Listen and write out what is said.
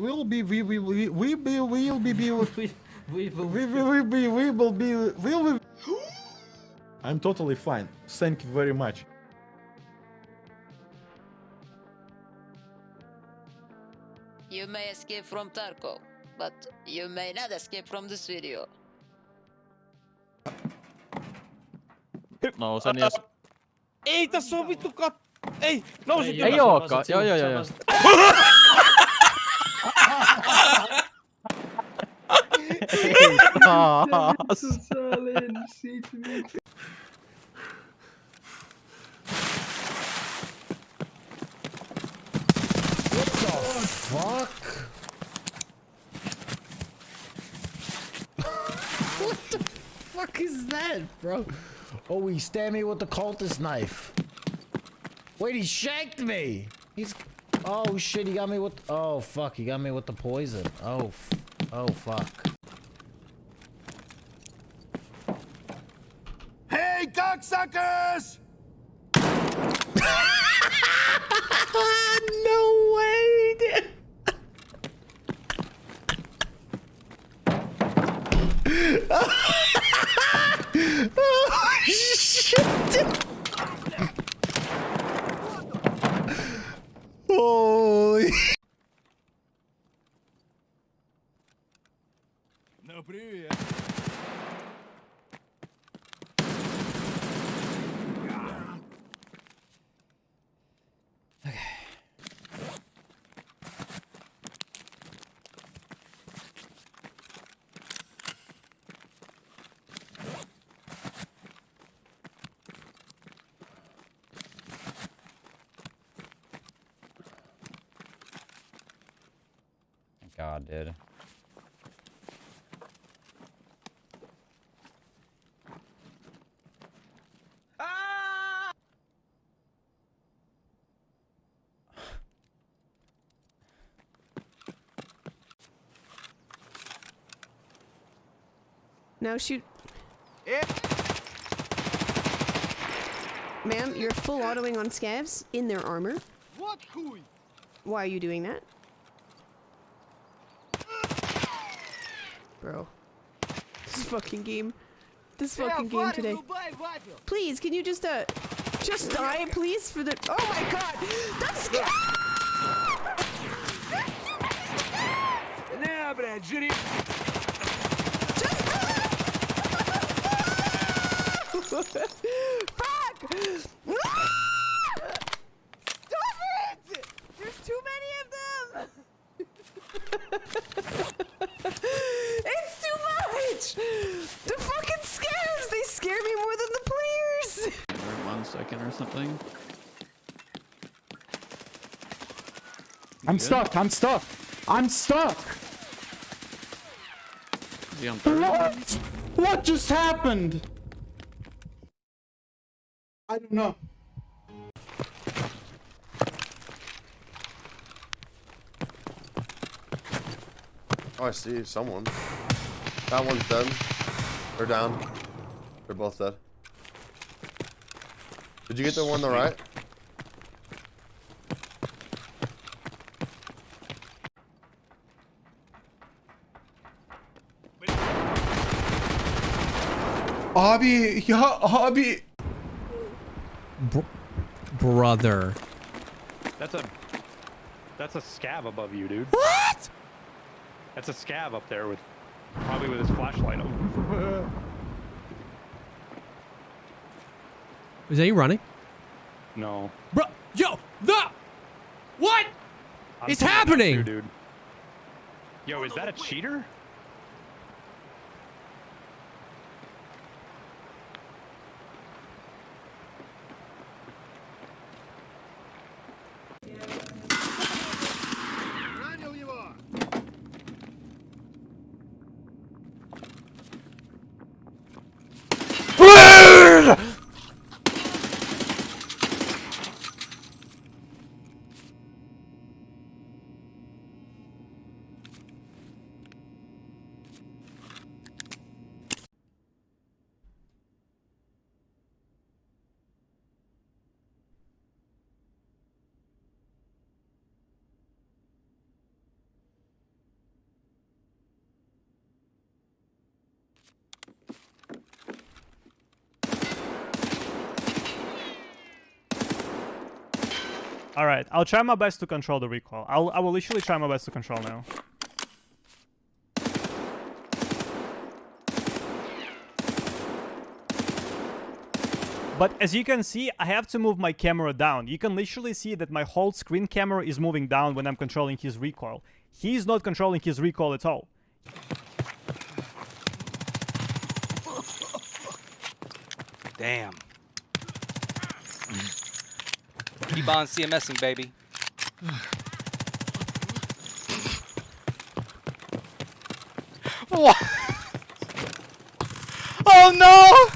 will be we we we we be will be be we, we will we will we be we will be we will be I'm totally fine. Thank you very much. You may escape from Tarkov, but you may not escape from this video. Nousen ja... Ei tässä on vittu kat... Ei! Nousi Ei, ylös! Ei ookaan. Joo, joo, joo, joo. Taas. Fuck. what the fuck is that, bro? Oh, he stabbed me with the cultist knife. Wait, he shanked me. He's. Oh shit, he got me with. Oh fuck, he got me with the poison. Oh, oh fuck. cocksuckers! no way, dude. oh shit. Holy. Ну привет. God did. Ah! now shoot. Yeah. Ma'am, you're full autoing on scavs in their armor. What? Why are you doing that? Bro. This fucking game. This fucking game today. Please, can you just, uh, just die, please, for the- Oh my god! That's Не, блядь, жри! Fuck! Stop it! There's too many of them! Or something. I'm stuck. I'm stuck. I'm stuck. Is he on third? What? What just happened? I don't know. Oh, I see someone. That one's dead. They're down. They're both dead. Did you get the one on the right? Abi ya abi. brother. That's a that's a scav above you, dude. What? That's a scav up there with probably with his flashlight on. Is that you running? no. Bro, yo, the what? I'm It's happening! too, dude. Yo, is that a cheater? All right, I'll try my best to control the recoil. I'll I will literally try my best to control now. But as you can see, I have to move my camera down. You can literally see that my whole screen camera is moving down when I'm controlling his recoil. He's not controlling his recoil at all. Damn. Keep on CMSing, baby. what? Oh no!